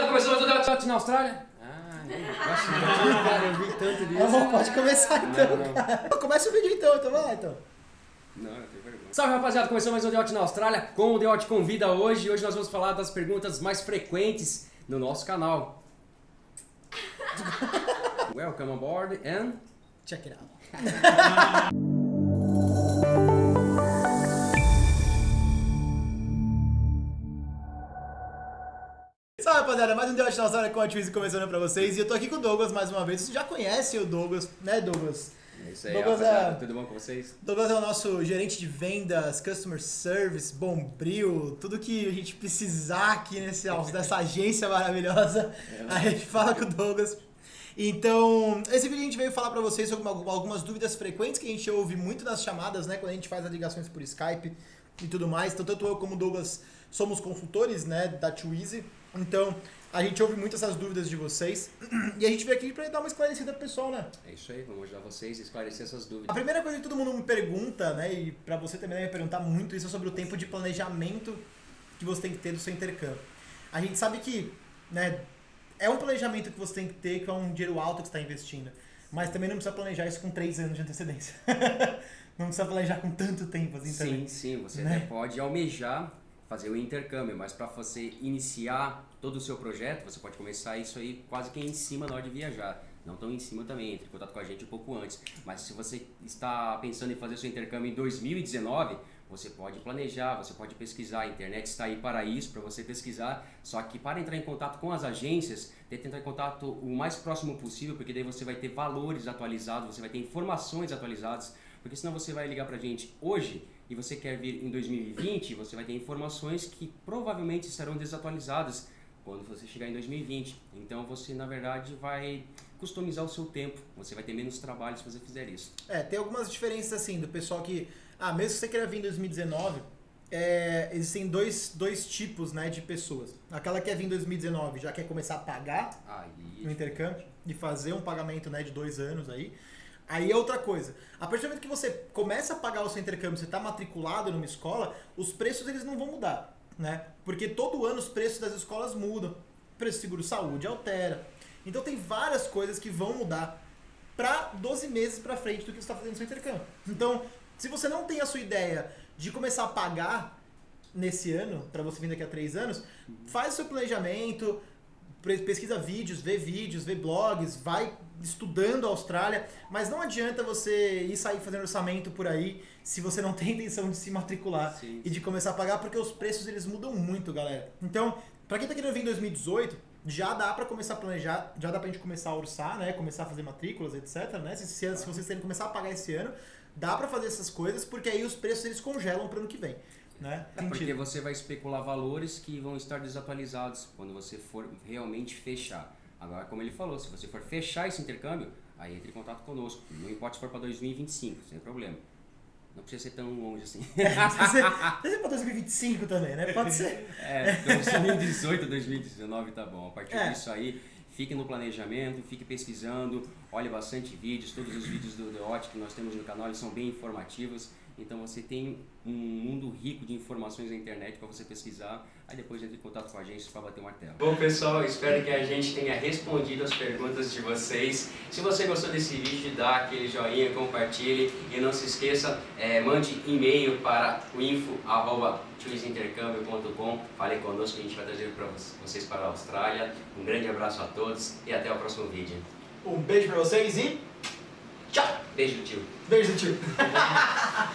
rapaziada, começou mais um debate na Austrália. Ah, Cara, eu vi tanto disso. Não, pode começar então, Não, não. cara. Começa o vídeo então, então vai lá então. Não, eu tenho vergonha. Salve rapaziada, começou mais um The Hot na Austrália com o The Hot Convida hoje. E hoje nós vamos falar das perguntas mais frequentes no nosso canal. Welcome aboard and... Check it out. Rapaziada, mais um The na Austrália com a Twizy começando pra vocês. E eu tô aqui com o Douglas mais uma vez. Vocês já conhecem o Douglas, né Douglas? É isso aí, Douglas é- Tudo bom com vocês? Douglas é o nosso gerente de vendas, customer service, bombril, tudo que a gente precisar aqui nesse, nessa agência maravilhosa, a gente fala com o Douglas. Então, esse vídeo a gente veio falar pra vocês sobre uma- algumas dúvidas frequentes que a gente ouve muito nas chamadas, né, quando a gente faz as ligações por Skype e tudo mais. Então, tanto eu como o Douglas somos consultores, né, da Twizy. Então, a gente ouve muito essas dúvidas de vocês e a gente veio aqui pra dar uma esclarecida pro pessoal, né? É isso aí, vamos ajudar vocês a esclarecer essas A dúvidas. primeira coisa que todo mundo me pergunta, né, e pra você também deve perguntar muito isso é sobre o tempo de planejamento que você tem que ter do seu intercâmbio. A gente sabe que, né, é um planejamento que você tem que ter, que é um dinheiro alto que você está investindo. Mas também não precisa planejar isso com três anos de antecedência. não precisa planejar com tanto tempo assim Sim, também. sim, você né? até pode almejar fazer o intercâmbio, mas para você iniciar todo o seu projeto, você pode começar isso aí quase que em cima na hora de viajar. Não tão em cima também, entre em contato com a gente um pouco antes. Mas se você está pensando em fazer seu intercâmbio em 2019, você pode planejar, você pode pesquisar, a internet está aí para isso, para você pesquisar. Só que para entrar em contato com as agências, tente entrar em contato o mais próximo possível, porque daí você vai ter valores atualizados, você vai ter informações atualizadas, porque senão você vai ligar pra gente hoje e você quer vir em 2020, você vai ter informações que provavelmente estarão desatualizadas quando você chegar em 2020. Então você, na verdade, vai customizar o seu tempo. Você vai ter menos trabalho se você fizer isso. É, tem algumas diferenças assim do pessoal que. Ah, mesmo se você queira vir em 2019, é, existem dois, dois tipos né, de pessoas. Aquela que quer vir em 2019 já quer começar a pagar no Aí, intercâmbio e fazer um pagamento né, de dois anos aí. Aí é outra coisa. A partir do momento que você começa a pagar o seu intercâmbio, você está matriculado numa escola, os preços eles não vão mudar, né? Porque todo ano os preços das escolas mudam. O preço do seguro-saúde altera. Então tem várias coisas que vão mudar para 12 meses para frente do que você está fazendo no seu intercâmbio. Então, se você não tem a sua ideia de começar a pagar nesse ano, para você vir daqui a três anos, faz o seu planejamento, pesquisa vídeos, vê vídeos, vê blogs, vai estudando a Austrália, mas não adianta você ir sair fazendo orçamento por aí se você não tem intenção de se matricular Sim, e de começar a pagar, porque os preços eles mudam muito, galera. Então, pra quem tá querendo vir em 2018, já dá pra começar a planejar, já dá pra gente começar a orçar, né, começar a fazer matrículas, etc, né? Se, se, se vocês querem começar a pagar esse ano, dá pra fazer essas coisas, porque aí os preços eles congelam pro ano que vem, né? É porque você vai especular valores que vão estar desatualizados quando você for realmente fechar. Agora, como ele falou, se você for fechar esse intercâmbio, aí entre em contato conosco. Não importa se for para 2025, sem problema. Não precisa ser tão longe assim. Pode ser pra 2025 também, né? Pode ser. É, 2018, 2019 tá bom. A partir É. disso aí, fique no planejamento, fique pesquisando, olhe bastante vídeos. Todos os vídeos do The Hot que nós temos no canal eles são bem informativos. Então você tem um mundo rico de informações na internet para você pesquisar. Aí depois entre em contato com a gente para bater o martelo. Bom pessoal, espero que a gente tenha respondido as perguntas de vocês. Se você gostou desse vídeo, dá aquele joinha, compartilhe e não se esqueça, eh, mande e-mail para o info@chooseintercâmbio.com. Fale conosco que a gente vai trazer para vocês para a Austrália. Um grande abraço a todos e até o próximo vídeo. Um beijo pra vocês e tchau! Beijo, tio. Beijo, tio!